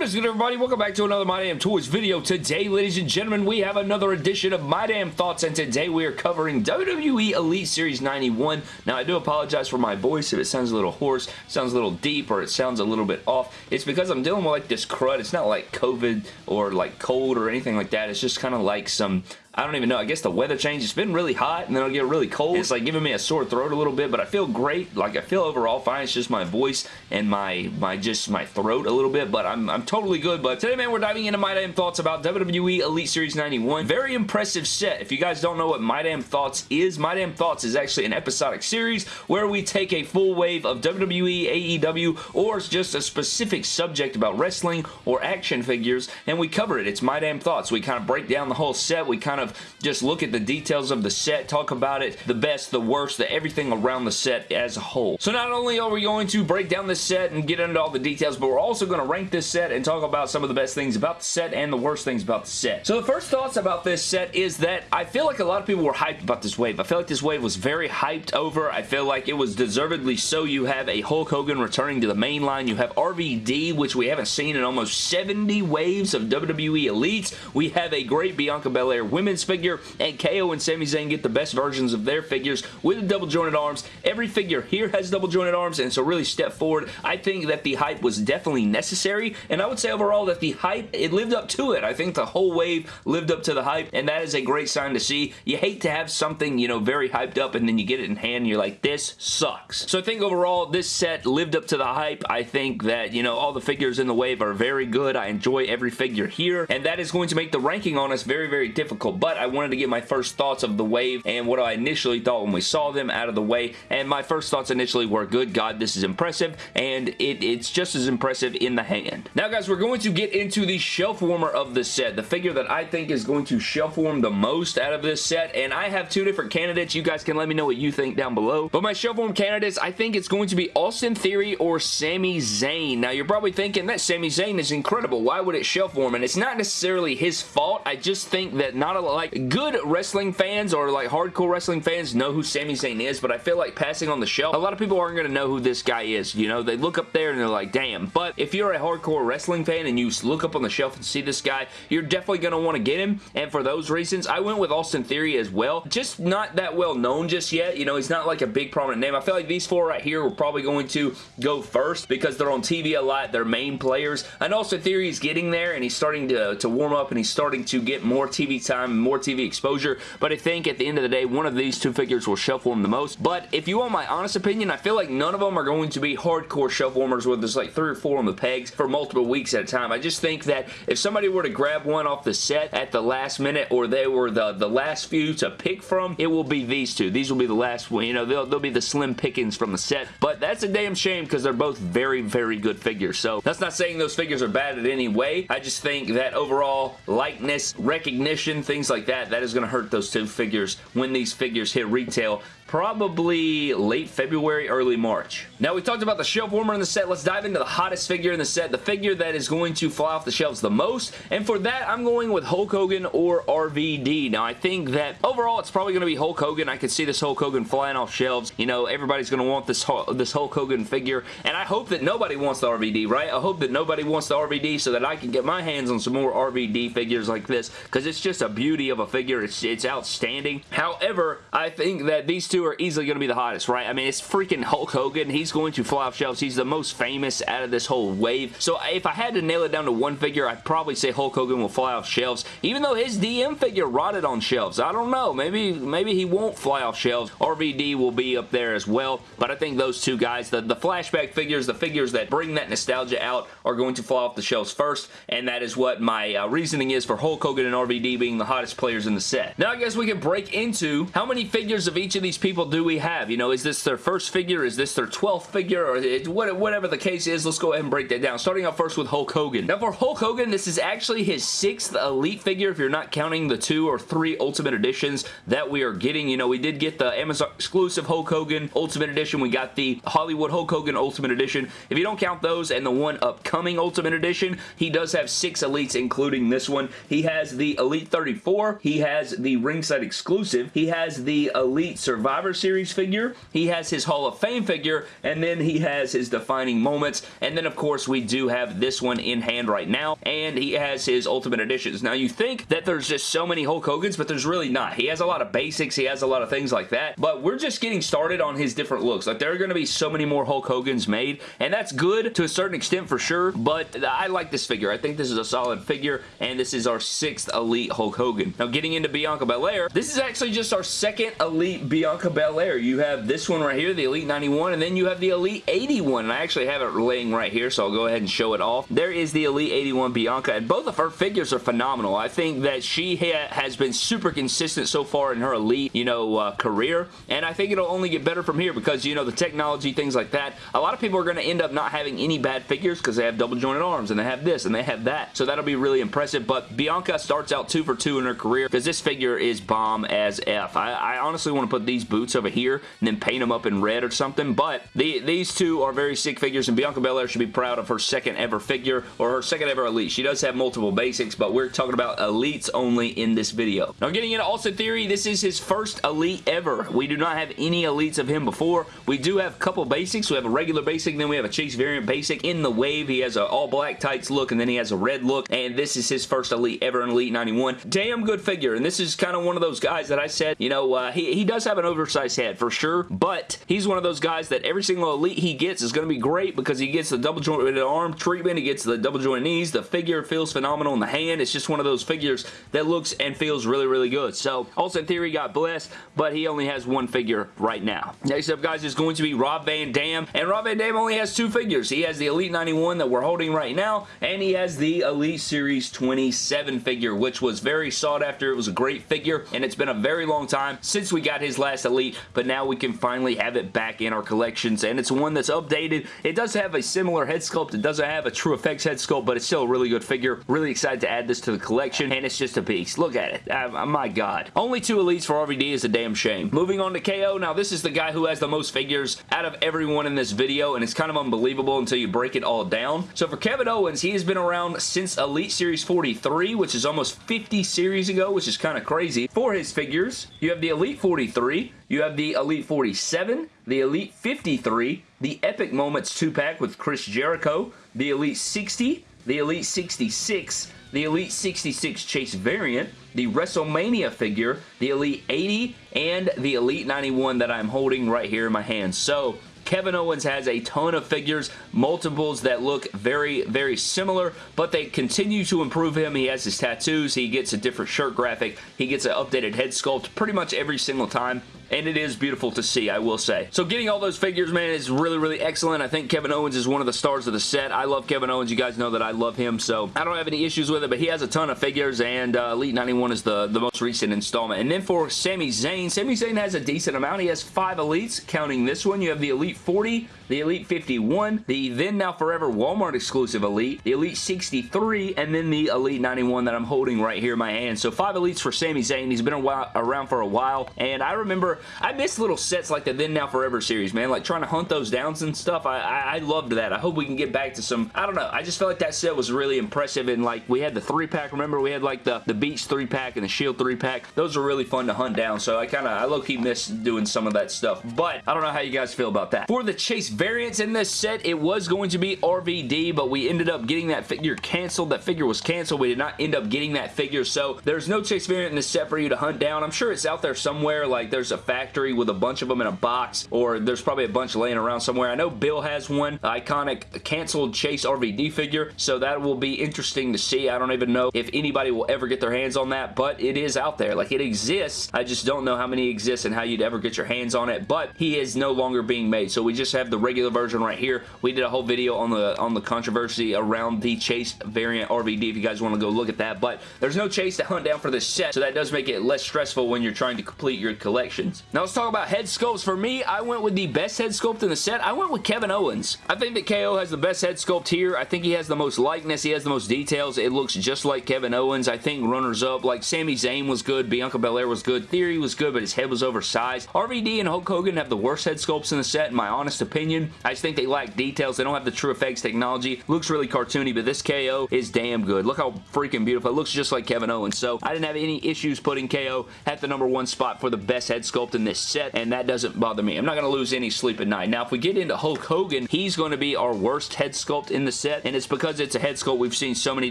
What is good everybody? Welcome back to another My Damn Toys video. Today, ladies and gentlemen, we have another edition of My Damn Thoughts and today we are covering WWE Elite Series 91. Now, I do apologize for my voice if it sounds a little hoarse, sounds a little deep, or it sounds a little bit off. It's because I'm dealing with like this crud. It's not like COVID or like cold or anything like that. It's just kind of like some I don't even know. I guess the weather change. It's been really hot and then it'll get really cold. It's like giving me a sore throat a little bit, but I feel great. Like I feel overall fine. It's just my voice and my my just my throat a little bit, but I'm, I'm totally good. But today, man, we're diving into my damn thoughts about WWE Elite Series 91. Very impressive set. If you guys don't know what My Damn Thoughts is, My Damn Thoughts is actually an episodic series where we take a full wave of WWE, AEW, or it's just a specific subject about wrestling or action figures, and we cover it. It's My Damn Thoughts. We kind of break down the whole set. We kind of just look at the details of the set, talk about it, the best, the worst, the everything around the set as a whole. So not only are we going to break down this set and get into all the details, but we're also going to rank this set and talk about some of the best things about the set and the worst things about the set. So the first thoughts about this set is that I feel like a lot of people were hyped about this wave. I feel like this wave was very hyped over. I feel like it was deservedly so. You have a Hulk Hogan returning to the main line. You have RVD, which we haven't seen in almost 70 waves of WWE Elites. We have a great Bianca Belair figure, and KO and Sami Zayn get the best versions of their figures with the double jointed arms. Every figure here has double jointed arms, and so really step forward. I think that the hype was definitely necessary, and I would say overall that the hype, it lived up to it. I think the whole wave lived up to the hype, and that is a great sign to see. You hate to have something, you know, very hyped up, and then you get it in hand, and you're like, this sucks. So I think overall, this set lived up to the hype. I think that, you know, all the figures in the wave are very good. I enjoy every figure here, and that is going to make the ranking on us very, very difficult, but I wanted to get my first thoughts of the wave and what I initially thought when we saw them out of the way, and my first thoughts initially were, good God, this is impressive, and it, it's just as impressive in the hand. Now, guys, we're going to get into the shelf warmer of the set, the figure that I think is going to shelf warm the most out of this set, and I have two different candidates. You guys can let me know what you think down below, but my shelf warm candidates, I think it's going to be Austin Theory or Sami Zayn. Now, you're probably thinking that Sami Zayn is incredible. Why would it shelf warm? And it's not necessarily his fault. I just think that not a, like good wrestling fans or like hardcore wrestling fans know who Sami Zayn is, but I feel like passing on the shelf, a lot of people aren't going to know who this guy is. You know, they look up there and they're like, damn. But if you're a hardcore wrestling fan and you look up on the shelf and see this guy, you're definitely going to want to get him. And for those reasons, I went with Austin Theory as well. Just not that well known just yet. You know, he's not like a big prominent name. I feel like these four right here were probably going to go first because they're on TV a lot. They're main players. And Austin Theory is getting there and he's starting to, to warm up and he's starting to get more TV time, more TV exposure. But I think at the end of the day, one of these two figures will shelf warm the most. But if you want my honest opinion, I feel like none of them are going to be hardcore shelf warmers where there's like three or four on the pegs for multiple weeks at a time. I just think that if somebody were to grab one off the set at the last minute or they were the, the last few to pick from, it will be these two. These will be the last one. You know, they'll, they'll be the slim pickings from the set. But that's a damn shame because they're both very, very good figures. So that's not saying those figures are bad in any way. I just think that overall likeness, recognition, things like that, that is going to hurt those two figures when these figures hit retail probably late February, early March. Now, we talked about the shelf warmer in the set. Let's dive into the hottest figure in the set, the figure that is going to fly off the shelves the most, and for that, I'm going with Hulk Hogan or RVD. Now, I think that overall, it's probably going to be Hulk Hogan. I could see this Hulk Hogan flying off shelves. You know, everybody's going to want this, this Hulk Hogan figure, and I hope that nobody wants the RVD, right? I hope that nobody wants the RVD so that I can get my hands on some more RVD figures like this, because it's just a beauty of a figure. It's, it's outstanding. However, I think that these two two are easily going to be the hottest, right? I mean, it's freaking Hulk Hogan. He's going to fly off shelves. He's the most famous out of this whole wave. So if I had to nail it down to one figure, I'd probably say Hulk Hogan will fly off shelves, even though his DM figure rotted on shelves. I don't know. Maybe, maybe he won't fly off shelves. RVD will be up there as well, but I think those two guys, the, the flashback figures, the figures that bring that nostalgia out are going to fly off the shelves first, and that is what my uh, reasoning is for Hulk Hogan and RVD being the hottest players in the set. Now I guess we can break into how many figures of each of these people do we have? You know, is this their first figure? Is this their 12th figure? Or it, whatever the case is, let's go ahead and break that down. Starting off first with Hulk Hogan. Now for Hulk Hogan, this is actually his sixth Elite figure if you're not counting the two or three Ultimate Editions that we are getting. You know, we did get the Amazon exclusive Hulk Hogan Ultimate Edition. We got the Hollywood Hulk Hogan Ultimate Edition. If you don't count those and the one upcoming Ultimate Edition, he does have six Elites, including this one. He has the Elite 34. He has the ringside exclusive. He has the Elite Survivor Survivor Series figure, he has his Hall of Fame figure, and then he has his defining moments, and then of course we do have this one in hand right now, and he has his Ultimate Editions. Now you think that there's just so many Hulk Hogan's, but there's really not. He has a lot of basics, he has a lot of things like that, but we're just getting started on his different looks. Like there are going to be so many more Hulk Hogan's made, and that's good to a certain extent for sure, but I like this figure. I think this is a solid figure, and this is our sixth Elite Hulk Hogan. Now getting into Bianca Belair, this is actually just our second Elite Bianca Belair. You have this one right here, the Elite 91, and then you have the Elite 81, and I actually have it laying right here, so I'll go ahead and show it off. There is the Elite 81 Bianca, and both of her figures are phenomenal. I think that she ha has been super consistent so far in her Elite, you know, uh, career, and I think it'll only get better from here because, you know, the technology, things like that. A lot of people are going to end up not having any bad figures because they have double jointed arms, and they have this, and they have that, so that'll be really impressive, but Bianca starts out two for two in her career because this figure is bomb as F. I, I honestly want to put these boots over here and then paint them up in red or something, but the, these two are very sick figures, and Bianca Belair should be proud of her second ever figure, or her second ever Elite. She does have multiple basics, but we're talking about Elites only in this video. Now, getting into Austin Theory, this is his first Elite ever. We do not have any Elites of him before. We do have a couple basics. We have a regular basic, then we have a Chase variant basic. In the wave, he has an all-black tights look, and then he has a red look, and this is his first Elite ever in Elite 91. Damn good figure, and this is kind of one of those guys that I said, you know, uh, he, he does have an oversized head for sure, but he's one of those guys that every single Elite he gets is going to be great because he gets the double jointed arm treatment, he gets the double joint knees, the figure feels phenomenal in the hand. It's just one of those figures that looks and feels really, really good. So, Austin Theory got blessed, but he only has one figure right now. Next up, guys, is going to be Rob Van Dam, and Rob Van Dam only has two figures. He has the Elite 91 that we're holding right now, and he has the Elite Series 27 figure, which was very sought after. It was a great figure, and it's been a very long time since we got his last Elite, but now we can finally have it back in our collections, and it's one that's updated. It does have a similar head sculpt. It doesn't have a True Effects head sculpt, but it's still a really good figure. Really excited to add this to the collection, and it's just a beast. Look at it. Uh, my God. Only two Elites for RVD is a damn shame. Moving on to KO. Now, this is the guy who has the most figures out of everyone in this video, and it's kind of unbelievable until you break it all down. So for Kevin Owens, he has been around since Elite Series 43, which is almost 50 series ago, which is kind of crazy. For his figures, you have the Elite 43, you have the Elite 47, the Elite 53, the Epic Moments 2-pack with Chris Jericho, the Elite 60, the Elite 66, the Elite 66 Chase variant, the WrestleMania figure, the Elite 80, and the Elite 91 that I'm holding right here in my hand. So, Kevin Owens has a ton of figures, multiples that look very, very similar, but they continue to improve him. He has his tattoos. He gets a different shirt graphic. He gets an updated head sculpt pretty much every single time and it is beautiful to see, I will say. So getting all those figures, man, is really, really excellent. I think Kevin Owens is one of the stars of the set. I love Kevin Owens. You guys know that I love him, so I don't have any issues with it, but he has a ton of figures, and uh, Elite 91 is the, the most recent installment. And then for Sami Zayn, Sami Zayn has a decent amount. He has five Elites, counting this one. You have the Elite 40, the Elite 51, the Then Now Forever Walmart exclusive Elite, the Elite 63, and then the Elite 91 that I'm holding right here in my hand. So five Elites for Sami Zayn. He's been while, around for a while, and I remember I miss little sets like the Then Now Forever series, man. Like trying to hunt those downs and stuff. I, I, I loved that. I hope we can get back to some, I don't know. I just felt like that set was really impressive and like we had the three pack. Remember we had like the, the Beach three pack and the Shield three pack. Those are really fun to hunt down. So I kind of, I low-key miss doing some of that stuff. But I don't know how you guys feel about that. For the Chase variants in this set, it was going to be RVD, but we ended up getting that figure canceled. That figure was canceled. We did not end up getting that figure. So there's no Chase variant in this set for you to hunt down. I'm sure it's out there somewhere. Like there's a factory with a bunch of them in a box or there's probably a bunch laying around somewhere. I know Bill has one iconic canceled Chase RVD figure so that will be interesting to see. I don't even know if anybody will ever get their hands on that but it is out there. Like it exists. I just don't know how many exist and how you'd ever get your hands on it but he is no longer being made so we just have the regular version right here. We did a whole video on the on the controversy around the Chase variant RVD if you guys want to go look at that but there's no Chase to hunt down for this set so that does make it less stressful when you're trying to complete your collections. Now let's talk about head sculpts. For me, I went with the best head sculpt in the set. I went with Kevin Owens. I think that KO has the best head sculpt here. I think he has the most likeness. He has the most details. It looks just like Kevin Owens. I think runners-up, like Sami Zayn was good, Bianca Belair was good, Theory was good, but his head was oversized. RVD and Hulk Hogan have the worst head sculpts in the set, in my honest opinion opinion. I just think they lack details. They don't have the true effects technology. Looks really cartoony, but this KO is damn good. Look how freaking beautiful. It looks just like Kevin Owens. So I didn't have any issues putting KO at the number one spot for the best head sculpt in this set, and that doesn't bother me. I'm not going to lose any sleep at night. Now, if we get into Hulk Hogan, he's going to be our worst head sculpt in the set, and it's because it's a head sculpt we've seen so many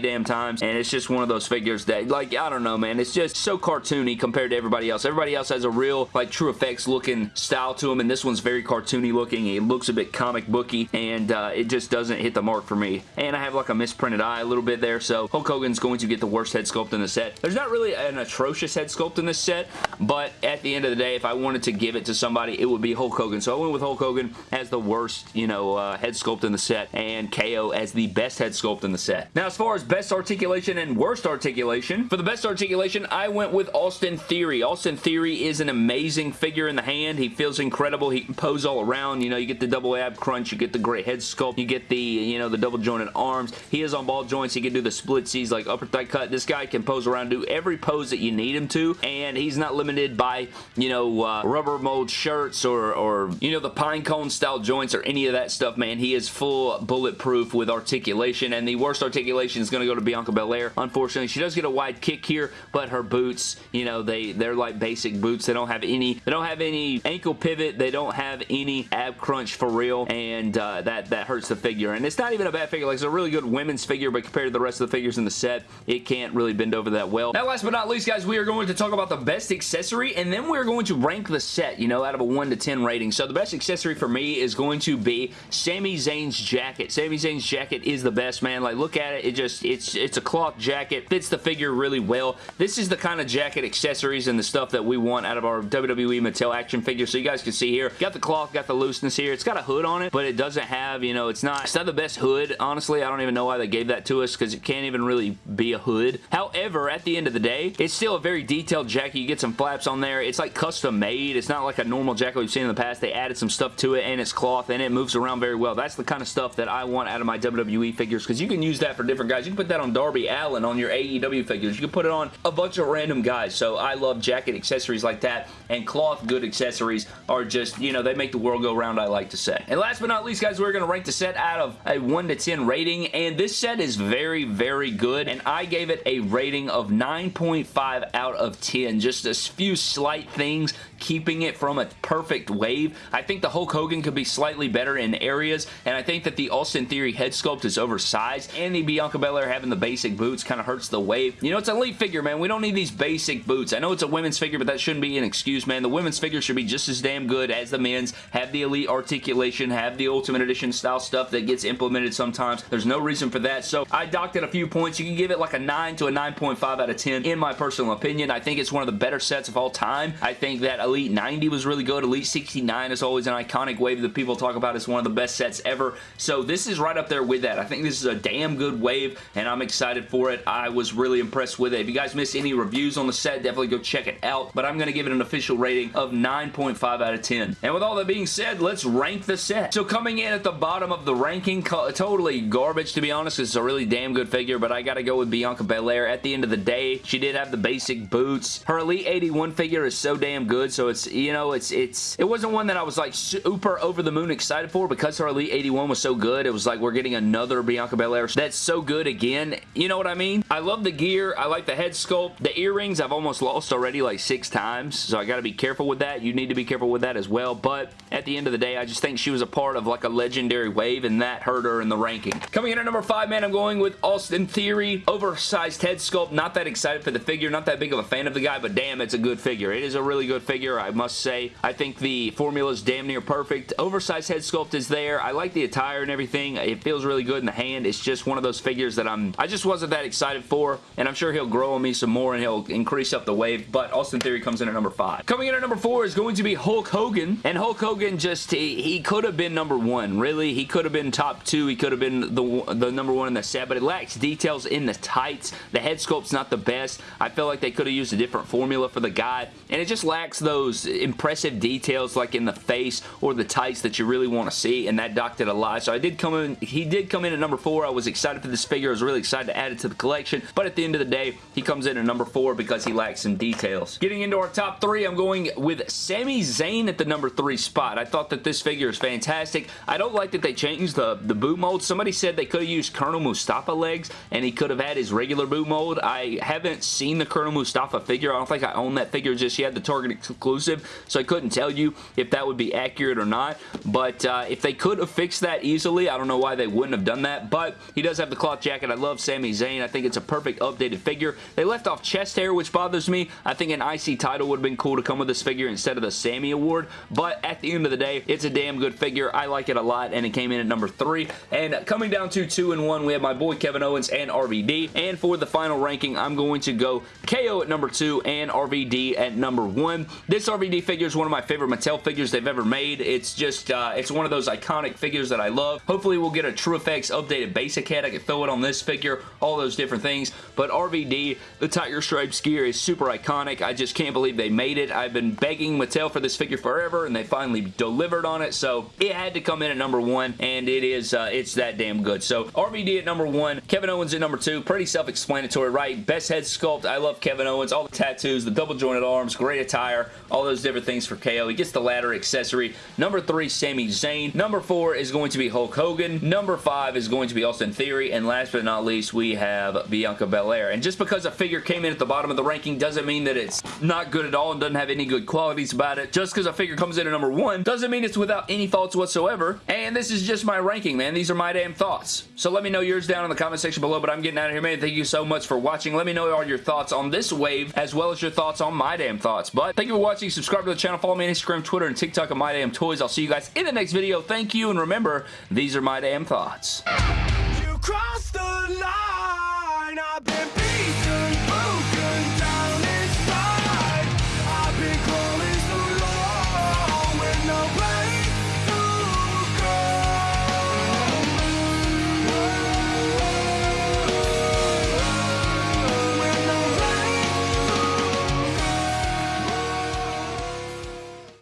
damn times, and it's just one of those figures that, like, I don't know, man. It's just so cartoony compared to everybody else. Everybody else has a real, like, true effects looking style to them, and this one's very cartoony looking. It looks a bit comic booky, and uh, it just doesn't hit the mark for me. And I have, like, a misprinted eye a little bit there, so Hulk Hogan's going to get the worst head sculpt in the set. There's not really an atrocious head sculpt in this set, but at the end of the day, if I wanted to give it to somebody, it would be Hulk Hogan. So I went with Hulk Hogan as the worst, you know, uh, head sculpt in the set, and KO as the best head sculpt in the set. Now, as far as best articulation and worst articulation, for the best articulation, I went with Austin Theory. Austin Theory is an amazing figure in the hand. He feels incredible. He can pose all around. You know, you get the double ab crunch, you get the great head sculpt, you get the, you know, the double jointed arms. He is on ball joints. He can do the splitsies like upper thigh cut. This guy can pose around, do every pose that you need him to, and he's not limited by, you know, uh, rubber mold shirts or, or, you know, the pine cone style joints or any of that stuff, man. He is full bulletproof with articulation, and the worst articulation is going to go to Bianca Belair. Unfortunately, she does get a wide kick here, but her boots, you know, they, they're like basic boots. They don't have any, they don't have any ankle pivot. They don't have any ab crunch for real, and uh, that, that hurts the figure. And it's not even a bad figure. Like, it's a really good women's figure, but compared to the rest of the figures in the set, it can't really bend over that well. Now, last but not least, guys, we are going to talk about the best accessory, and then we're going to rank the set, you know, out of a 1 to 10 rating. So the best accessory for me is going to be Sami Zayn's jacket. Sami Zayn's jacket is the best, man. Like, look at it. It just, it's, it's a cloth jacket. Fits the figure really well. This is the kind of jacket accessories and the stuff that we want out of our WWE Mattel action figure. So you guys can see here, got the cloth, got the looseness here. It's got a hood on it, but it doesn't have, you know, it's not, it's not the best hood. Honestly, I don't even know why they gave that to us because it can't even really be a hood. However, at the end of the day, it's still a very detailed jacket. You get some flaps on there. It's like custom made. It's not like a normal jacket we've seen in the past. They added some stuff to it and it's cloth and it moves around very well. That's the kind of stuff that I want out of my WWE figures because you can use that for different guys. You can put that on Darby Allin on your AEW figures. You can put it on a bunch of random guys. So I love jacket accessories like that and cloth good accessories are just, you know, they make the world go round, I like to say. And last but not least, guys, we're going to rank the set out of a 1 to 10 rating and this set is very, very good and I gave it a rating of 9.5 out of 10. Just a few slight things keeping it from a perfect wave. I think the Hulk Hogan could be slightly better in areas, and I think that the Austin Theory head sculpt is oversized, and the Bianca Belair having the basic boots kind of hurts the wave. You know, it's an elite figure, man. We don't need these basic boots. I know it's a women's figure, but that shouldn't be an excuse, man. The women's figure should be just as damn good as the men's, have the elite articulation, have the Ultimate Edition style stuff that gets implemented sometimes. There's no reason for that, so I docked it a few points. You can give it like a 9 to a 9.5 out of 10 in my personal opinion. I think it's one of the better sets of all time. I think that Elite 90 was really good. Elite 69 is always an iconic wave that people talk about as one of the best sets ever. So this is right up there with that. I think this is a damn good wave, and I'm excited for it. I was really impressed with it. If you guys missed any reviews on the set, definitely go check it out. But I'm going to give it an official rating of 9.5 out of 10. And with all that being said, let's rank the set. So coming in at the bottom of the ranking, totally garbage to be honest. It's a really damn good figure, but I got to go with Bianca Belair. At the end of the day, she did have the basic boots. Her Elite 81 figure is so damn good, so it's, you know, it's, it's, it wasn't one that I was like super over the moon excited for because her Elite 81 was so good. It was like we're getting another Bianca Belair that's so good again. You know what I mean? I love the gear. I like the head sculpt. The earrings I've almost lost already like six times, so I got to be careful with that. You need to be careful with that as well, but at the end of the day, I just think she was a part of like a legendary wave, and that hurt her in the ranking. Coming in at number five, man, I'm going with Austin Theory. Oversized head sculpt. Not that excited for the figure. Not that big of a fan of the guy, but damn, it's a good figure. It is a really good figure, I must say. I think the formula is damn near perfect. Oversized head sculpt is there. I like the attire and everything. It feels really good in the hand. It's just one of those figures that I'm, I just wasn't that excited for, and I'm sure he'll grow on me some more and he'll increase up the wave, but Austin Theory comes in at number five. Coming in at number four is going to be Hulk Hogan, and Hulk Hogan just, he, he could have been number one, really. He could have been top two. He could have been the, the number one in the set, but it lacks details in the tights. The head sculpt's not the best. I feel like they could have used a different formula for the guy, and it just lacks those impressive details like in the face or the tights that you really want to see, and that docked it a lot. So I did come in, he did come in at number four. I was excited for this figure. I was really excited to add it to the collection, but at the end of the day, he comes in at number four because he lacks some details. Getting into our top three, I'm going with Sami Zayn at the number three spot. I thought that this figure figure is fantastic. I don't like that they changed the, the boot mold. Somebody said they could have used Colonel Mustafa legs and he could have had his regular boot mold. I haven't seen the Colonel Mustafa figure. I don't think I own that figure just yet, the Target exclusive, so I couldn't tell you if that would be accurate or not, but uh, if they could have fixed that easily, I don't know why they wouldn't have done that, but he does have the cloth jacket. I love Sami Zayn. I think it's a perfect updated figure. They left off chest hair, which bothers me. I think an IC title would have been cool to come with this figure instead of the Sami Award, but at the end of the day, it's a damn good figure. I like it a lot, and it came in at number three. And coming down to two and one, we have my boy Kevin Owens and RVD. And for the final ranking, I'm going to go KO at number two and RVD at number one. This RVD figure is one of my favorite Mattel figures they've ever made. It's just, uh, it's one of those iconic figures that I love. Hopefully we'll get a True Effects updated basic head. I can throw it on this figure, all those different things. But RVD, the Tiger Stripes gear is super iconic. I just can't believe they made it. I've been begging Mattel for this figure forever, and they finally delivered on it, so it had to come in at number one, and it is, uh, it's that damn good. So RVD at number one, Kevin Owens at number two. Pretty self-explanatory, right? Best head sculpt. I love Kevin Owens. All the tattoos, the double jointed arms, great attire, all those different things for KO. He gets the ladder accessory. Number three, Sami Zayn. Number four is going to be Hulk Hogan. Number five is going to be Austin Theory. And last but not least, we have Bianca Belair. And just because a figure came in at the bottom of the ranking doesn't mean that it's not good at all and doesn't have any good qualities about it. Just because a figure comes in at number one doesn't mean it's without any faults whatsoever. And this is just my ranking, man. These are my damn thoughts. So let me know yours down in the comment section below. But I'm getting out of here, man. Thank you so much for watching. Let me know all your thoughts on this wave as well as your thoughts on my damn thoughts. But thank you for watching. Subscribe to the channel. Follow me on Instagram, Twitter, and TikTok at My Damn Toys. I'll see you guys in the next video. Thank you, and remember, these are my damn thoughts.